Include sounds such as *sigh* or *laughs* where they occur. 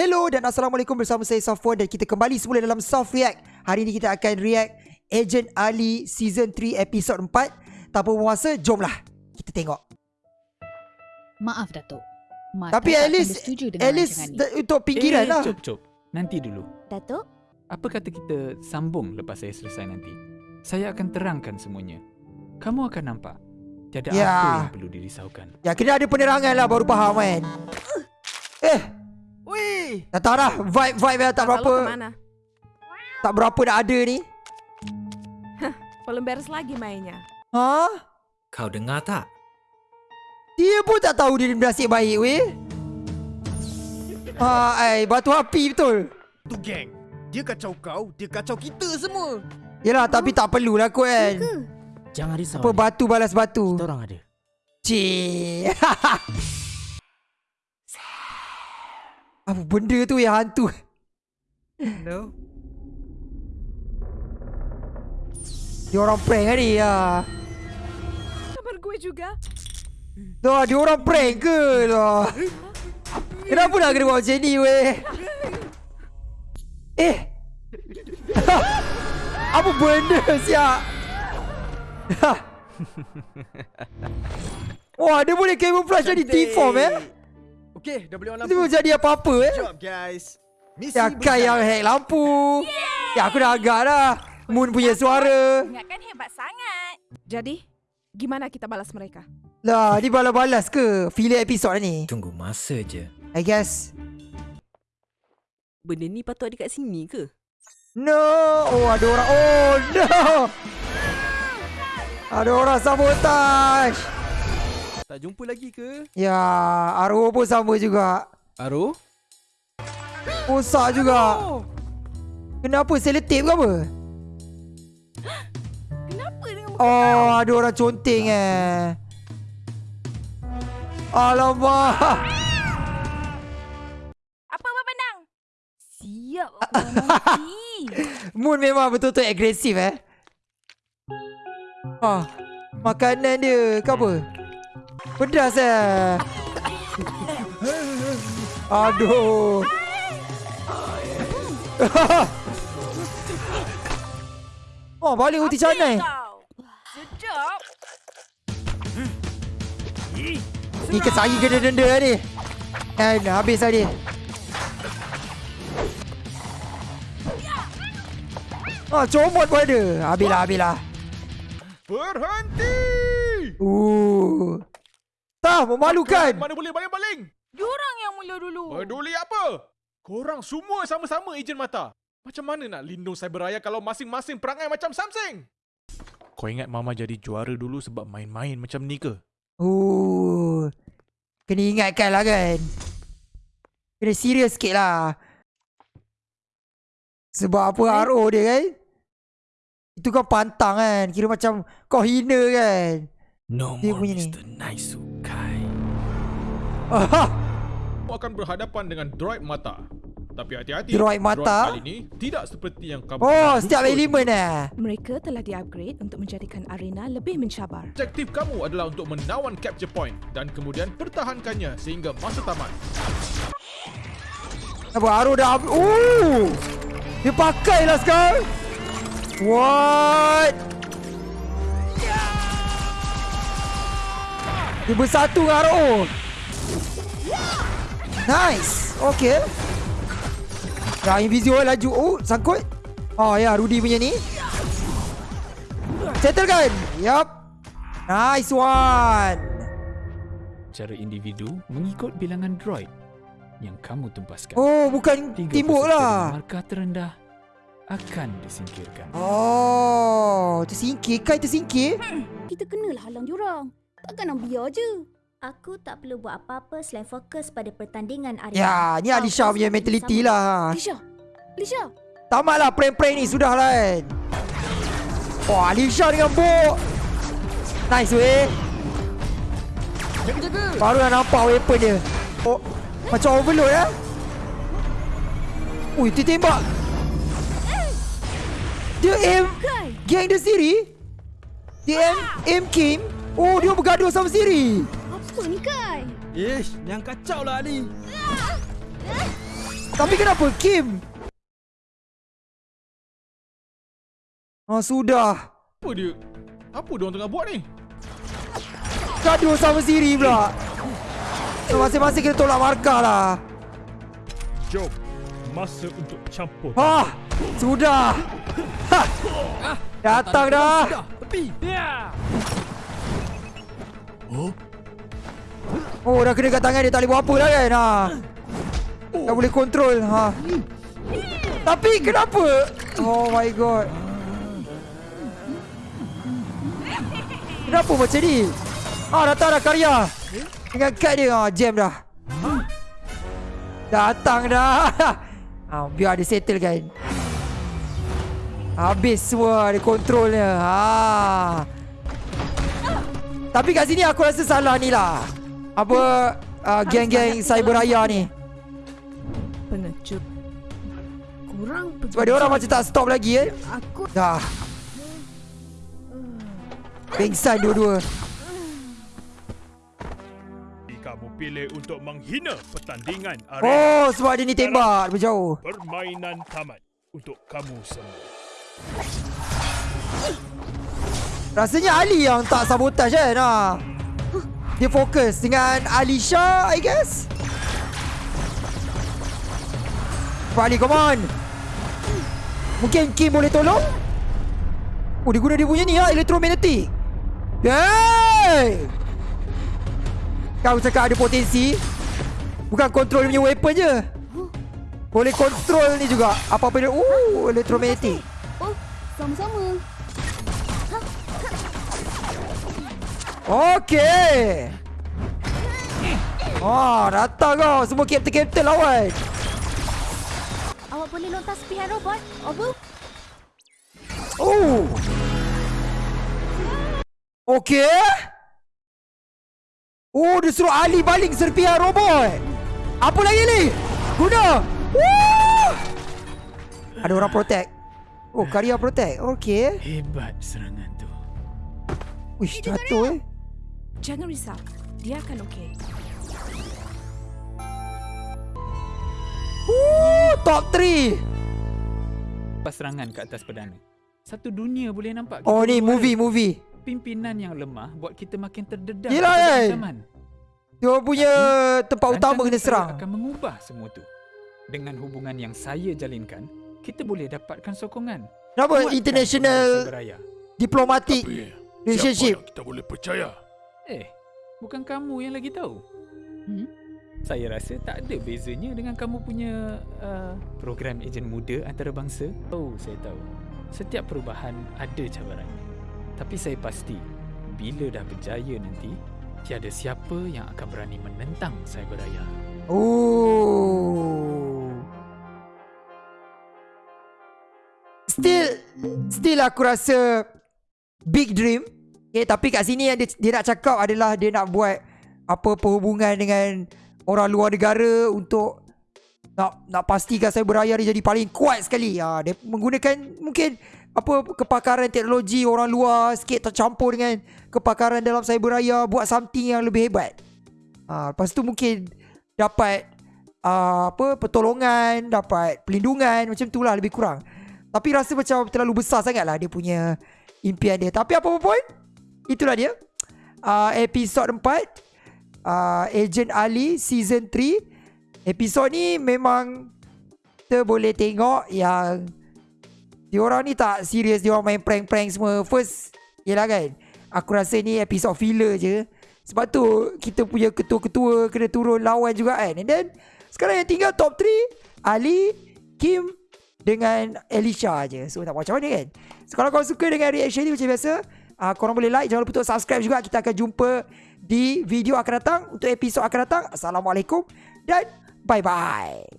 Hello dan Assalamualaikum bersama saya Safwan dan kita kembali semula dalam Soft React. Hari ini kita akan react Agent Ali Season 3 Episode 4. Tanpa bermasa, jomlah kita tengok. Maaf Datuk. Mata Tapi at least, at least untuk pinggiran lah. Eh, Cop, cop. Nanti dulu. Datuk, Apa kata kita sambung lepas saya selesai nanti? Saya akan terangkan semuanya. Kamu akan nampak. Tiada Ya. apa yang perlu dirisaukan. Ya, kena ada penerangan lah baru faham kan. Tak tahu dah. Vibe-vibe yang tak Lalu berapa, tak berapa nak ada ni. Belum beres lagi mainnya. Ha? Kau dengar tak? Dia pun tak tahu dia nasib baik weh. Ha, ai, batu api betul. Tu geng. Dia kacau kau, dia kacau kita semua. Yelah, tapi tak perlulah kot kan. Jangan risau. Apa ni. batu balas batu. Kita orang ada. Cik. *laughs* Apa benda tu yang hantu? No. Dia orang prank kan ni ya. Kamar gue juga. Dah, dia orang prank ke lah? Kenapa nak kena buat macam ni weh? Eh. *laughs* Apa benda siap? *laughs* Wah, dia boleh camouflage jadi T-form eh? Okay, dah boleh on lampu. boleh jadi apa-apa eh? Good job guys. Misi Ya Kai yang hack lampu. Ya aku dah agak dah. Moon punya suara. ingatkan hebat sangat. Jadi, gimana kita balas mereka? Lah, ni balas-balas ke? Filler episod ni. Tunggu masa je. I guess. Benda ni patut ada kat sini ke? No. Oh, ada orang. Oh, no. Ada orang sabotage. Tak jumpa lagi ke? Ya, Arwah pun sama juga. Aro? Rosak juga. Kenapa? Selotip ke apa? Kenapa dengan Oh, ada orang conteng eh. Alamak. apa Abang Pandang? Siap Abang *laughs* nanti. Moon memang betul-betul agresif eh. Ah, makanan dia ke apa? Pedas eh. Aduh. *laughs* oh, balik uti canai. Sedap. Ni kesari kena denda lah ni. Dan habis lah ni. Ah, comot pun ada. Habis lah, habis lah. Berhenti! Uh. Tak, memalukan. Mana boleh baling-baling? Diorang yang mula dulu. Peduli apa? Korang semua sama-sama ejen mata. Macam mana nak lindung cyberaya kalau masing-masing perangai macam Samsung? Kau ingat Mama jadi juara dulu sebab main-main macam ni ke? Uh. Kena ingatkan lah kan. Kena serius sikit lah. Sebab apa RO dia kan? Itu kan pantang kan. Kira macam kau hina kan. No Dia more punya ni. Mr. Naisukai. Ah, Kau akan berhadapan dengan droid mata. Tapi hati-hati. Droid mata? kali ini tidak seperti yang kamu oh, setiap elemen eh. Mereka telah di-upgrade untuk menjadikan arena lebih mencabar. Objektif kamu adalah untuk menawan capture point dan kemudian pertahankannya sehingga masa tamat. Apa RO dah Oh. Dia pakai lah sekarang. What? Dia bersatu dengan RO. Nice. Okay. Dah invisible laju. Oh, sangkut. Oh ya, Rudy punya ni. Settlekan. Yup. Nice one. Secara individu mengikut bilangan droid yang kamu tumpaskan. Oh, bukan timbuk lah. Markah terendah akan disingkirkan. Oh, tersingkir kan tersingkir? Kita kenalah halang diorang. Takkan nak biar je. Aku tak perlu buat apa-apa selain fokus pada pertandingan arena. Ya, ni Alisha punya mentality sama. lah. Lisha. Lisha. Tamatlah prank-prank ni sudah lah kan. Oh, Alisha dengan Bo. Nice weh. Jaga-jaga! Baru dah nampak weapon dia. Oh, macam overload ya. Ui, dia tembak. Dia aim Gang dia sendiri Dia aim Aim Kim Oh dia bergaduh sama sendiri Apa ni Kai? Ish, yang kacau lah Ali. Tapi kenapa Kim? Oh sudah. Apa dia? Apa dia orang tengah buat ni? Gaduh sama sendiri pula. Masing-masing kita tolak markah lah. Jom, masa untuk campur. Ha, sudah. Ha. Datang dah. Tepi. Ya. Oh, dah kena kat tangan dia tak boleh buat apa dah kan. Ha. Tak boleh kontrol. Ha. Tapi kenapa? Oh my god. Kenapa macam ni? Ah, datang dah karya. Dengan kad dia. Ah, jam dah. Datang dah. Ah, *laughs* biar dia settle kan. Habis semua dia kontrolnya. Ha. Tapi kat sini aku rasa salah ni lah. Apa uh, geng-geng cyber raya ni. Pengecut. Kurang Sebab dia orang macam tak stop lagi eh. Aku Dah. Pengsan dua-dua. Kamu pilih untuk menghina pertandingan arena. Oh, sebab dia ni tembak berjauh. Permainan tamat untuk kamu semua. Rasanya Ali yang tak sabotage kan. Ha. Dia fokus dengan Alisha, I guess. Ali, come on. Mungkin Kim boleh tolong? Oh, dia guna dia punya ni lah, elektromagnetik. Hey! Kau cakap ada potensi. Bukan kontrol punya weapon je. Boleh kontrol ni juga. Apa-apa dia. Oh, elektromagnetik. Oh, sama-sama. Okey. Oh, datang kau. Semua kapten-kapten lawan. Awak boleh lontar serpihan robot? Over. Oh. Okey. Oh, dia suruh Ali baling serpihan robot. Apa lagi ni? Guna. Woo! Ada orang protect. Oh, karya protect. Okey. Hebat serangan. Wish, jatuh eh. jangan risau. Dia akan okey. Ooh, top 3. Lepas serangan ke atas perdana. Satu dunia boleh nampak. Oh, ni movie, movie. Pimpinan yang lemah buat kita makin terdedah. Yelah, kan? ancaman. Dia punya tempat utama kena serang. akan mengubah semua tu. Dengan hubungan yang saya jalinkan, kita boleh dapatkan sokongan. Kenapa Kuatkan international hubungan cyberraya. diplomatic relationship? kita boleh percaya? Eh, bukan kamu yang lagi tahu. Hmm? Saya rasa tak ada bezanya dengan kamu punya uh, program ejen muda antarabangsa. Oh, saya tahu. Setiap perubahan ada cabarannya. Tapi saya pasti, bila dah berjaya nanti, tiada siapa yang akan berani menentang cyberraya. Oh. Still Still aku rasa Big dream. Okay, Tapi kat sini yang dia, dia nak cakap adalah Dia nak buat Apa perhubungan dengan Orang luar negara Untuk Nak nak pastikan saya beraya dia jadi paling kuat sekali. Ha, Dia menggunakan Mungkin Apa Kepakaran teknologi orang luar Sikit tercampur dengan Kepakaran dalam cyber raya Buat something yang lebih hebat. Ha, Lepas tu mungkin Dapat uh, Apa Pertolongan Dapat pelindungan Macam tu lah lebih kurang. Tapi rasa macam Terlalu besar sangat lah Dia punya Impian dia. Tapi apa pun Itulah dia. Uh, Episod 4 uh, Agent Ali Season 3 Episod ni memang Kita boleh tengok yang Diorang ni tak serius Diorang main prank-prank semua. First Yelah kan Aku rasa ni episod filler je. Sebab tu Kita punya ketua-ketua Kena turun lawan juga kan. And then Sekarang yang tinggal top 3 Ali Kim Dengan Alicia je So tak macam mana kan? So kalau korang suka dengan reaction ni Macam biasa uh, Korang boleh like. Jangan lupa untuk subscribe juga. Kita akan jumpa Di video akan datang Untuk episod akan datang. Assalamualaikum Dan Bye bye